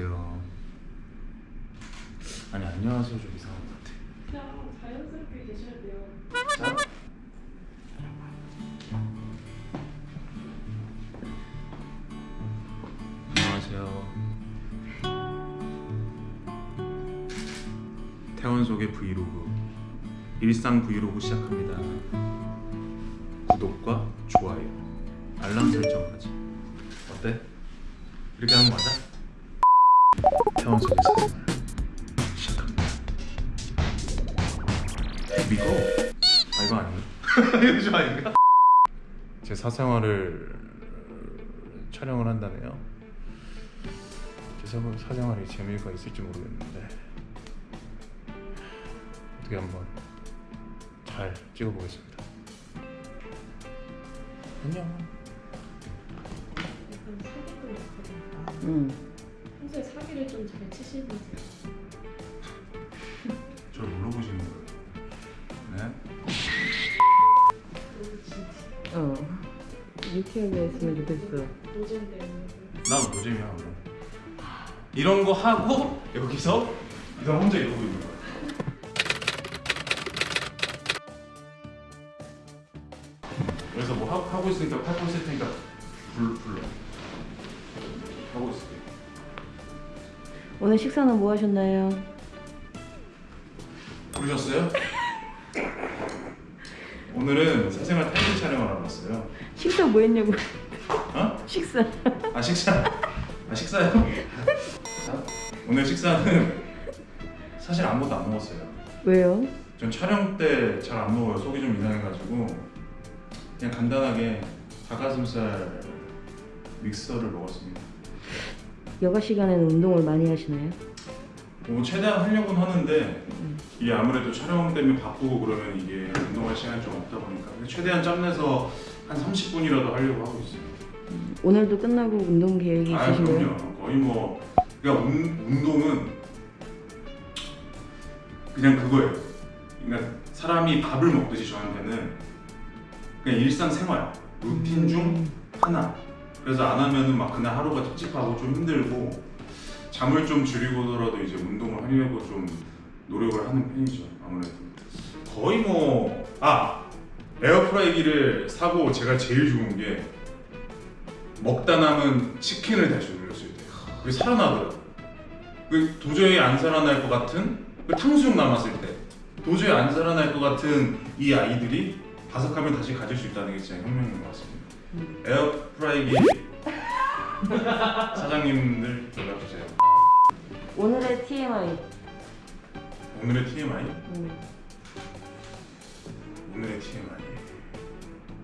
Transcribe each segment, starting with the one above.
안녕하세요. 아니 안녕하세요 좀 이상한 것 같아. 그냥 자연스럽게 계셔야 돼요. 자. 안녕하세요. 태원 속의 브이로그 일상 브이로그 시작합니다. 구독과 좋아요, 알람 설정까지. 어때? 이렇게 하는 거 맞아? 생활 시작합니다. 미고 아 이거 아닌가? 이거 좀 아닌가? 제 사생활을 촬영을 한다네요. 제 사- 사생활이 재미가 있을지 모르겠는데 어떻게 한번 잘 찍어보겠습니다. 안녕. 응. 평소에 사기를 좀 잘 치시는지. 저를 물어보시는 거예요. 네? 어. 유쾌하게 했으면 좋겠어. 노잼 때문에. 난 노잼이야 그럼. 이런 거 하고 여기서 이 사람 혼자 이러고 있는 거야. 그래서 뭐 하, 하고 있으니까 하고 있을 테니까 불 불러. 오늘 식사는 뭐 하셨나요? 부르셨어요? 오늘은 사생활 타이틀 촬영을 하러 왔어요. 식사 뭐 했냐고. 어? 식사. 아 식사 아 식사요? 자, 오늘 식사는 사실 아무것도 안 먹었어요. 왜요? 전 촬영 때 잘 안 먹어요. 속이 좀 이상해가지고 그냥 간단하게 닭가슴살 믹서를 먹었습니다. 여가 시간에는 운동을 많이 하시나요? 뭐 최대한 하려고는 하는데 이게 아무래도 촬영 때문에 바쁘고 그러면 이게 운동할 시간이 좀 없다 보니까 최대한 짬내서 한 30분이라도 하려고 하고 있어요. 오늘도 끝나고 운동 계획이 아 있으신가요? 그럼요. 거의 뭐 그러니까 운, 운동은 그냥 그거예요. 그러니까 사람이 밥을 먹듯이 저한테는 그냥 일상생활 루틴 중 하나. 그래서 안 하면은 막 그날 하루가 찝찝하고 좀 힘들고 잠을 좀 줄이고더라도 이제 운동을 하려고 좀 노력을 하는 편이죠. 아무래도 거의 뭐 아 에어프라이기를 사고 제가 제일 좋은 게 먹다 남은 치킨을 다시 올렸을 때 그게 살아나더라고. 그 도저히 안 살아날 것 같은 그 탕수육 남았을 때 도저히 안 살아날 것 같은 이 아이들이 바삭함을 다시 가질 수 있다는 게 진짜 혁명인 것 같습니다. 에어프라이기 사장님들 연락 주세요. 오늘의 TMI. 오늘의 TMI, 음. 오늘의 TMI,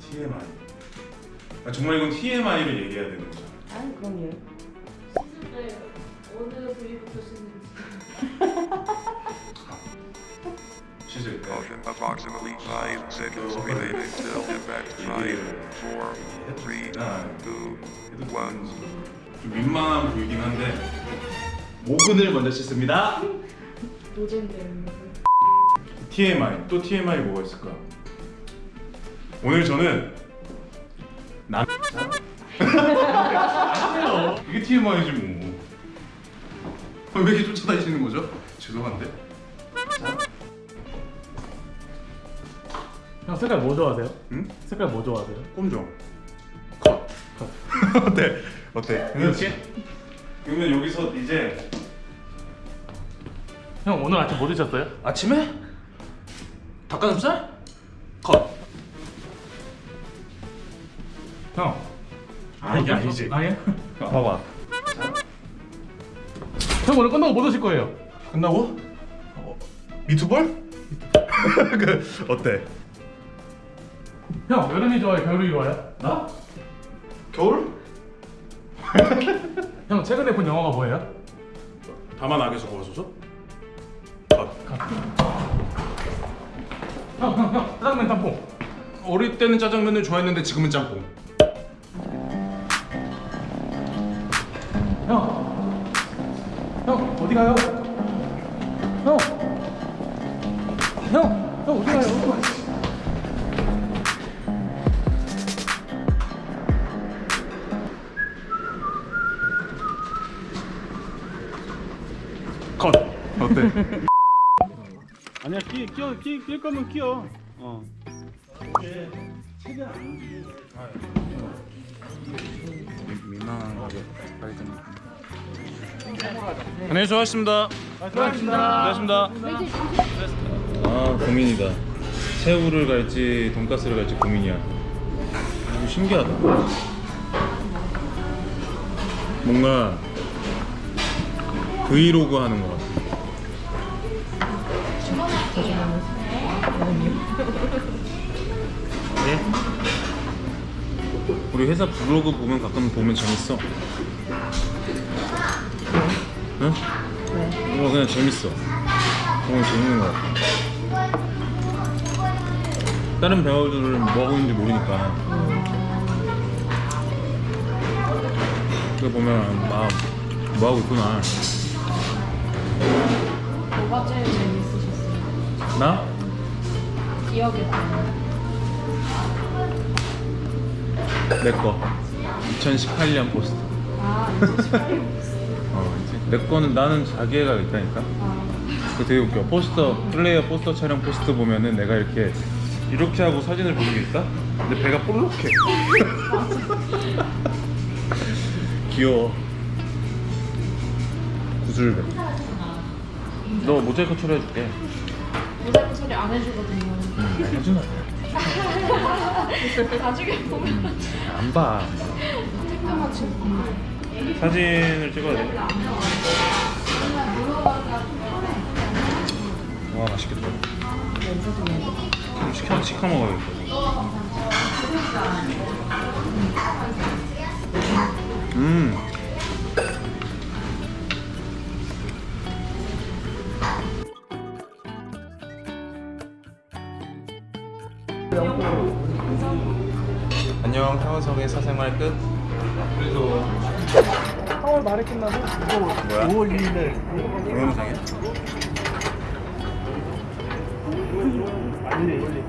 TMI. 아, 정말 이건 TMI를 얘기해야 되는 거죠. 아 그럼요. 네, 어느 부위부터 씻는지. Motion approximately 5 seconds remaining till impact 5, 4, 3, 2, 1. 좀 민망한 보이긴 한데 모근을 먼저 씻습니다. 노잼 때문에. TMI 또 TMI 뭐가 있을까? 오늘 저는 남 아니에요. 이게 TMI지 뭐. 왜 이렇게 쫓아다니시는 거죠? 죄송한데. 형 색깔 뭐 좋아하세요? 응? 색깔 뭐 좋아하세요? 꼼종. 컷. 어때? 어때? 이렇게? 그러면 여기서 이제 형 오늘 아침 뭐 드셨어요? 아침에 닭가슴살? 컷. 형 아 이게 아니지. 아니야? 봐봐. 형 오늘 끝나고 뭐 드실 거예요? 끝나고 어, 미투볼? 그 어때? 형 여름이 좋아요? 겨울이 좋아요? 나? 겨울? 형 최근에 본 영화가 뭐예요? 다만 악에서 구하소서? 컷. 형형 형 짜장면 짬뽕 어릴 때는 짜장면을 좋아했는데 지금은 짬뽕. 형! 형 어디 가요? 형! 형! 형 어디 가요? 끼어 끼, 낄 거면 끼어. 어. 민망한 가격 발견. 안녕히 수고하셨습니다. 수고하셨습니다. 수고하셨습니다. 아 고민이다. 새우를 갈지 돈가스를 갈지 고민이야. 이거 신기하다. 뭔가 브이로그 하는 것 같아. 네? 우리 회사 블로그 보면 가끔 보면 재밌어. 응? 왜? 이거 그냥 재밌어. 너무 재밌는 것 같아. 다른 배우들은 뭐 하고 있는지 모르니까. 그거 보면 아, 뭐 하고 있구나. 뭐가 제일 재밌으셨어요? 나? 기억에 남아요? 내 거. 2018년 포스터. 아, 2018년 어, 이제 내 거는 나는 자기애가 있다니까. 아, 그 되게 웃겨. 포스터 플레이어 포스터 촬영 포스터 보면은 내가 이렇게 이렇게 하고 사진을 보는 게 있다. 근데 배가 볼록해. 귀여워. 구슬배. 너 모자이크 처리해줄게. 모자이크 처리 안 해주거든요. 응, 해주나? 나중에 보면 안 봐. 지금 사진을 찍어야 돼. 와 맛있겠다. 좀 시켜 시켜 먹어야겠다. 음. 안녕 태원성의 사생활 끝. 그래서 4월 말에 끝나고 이거 뭐야? 5월 2일에 동영상이야? 빨리 빨리.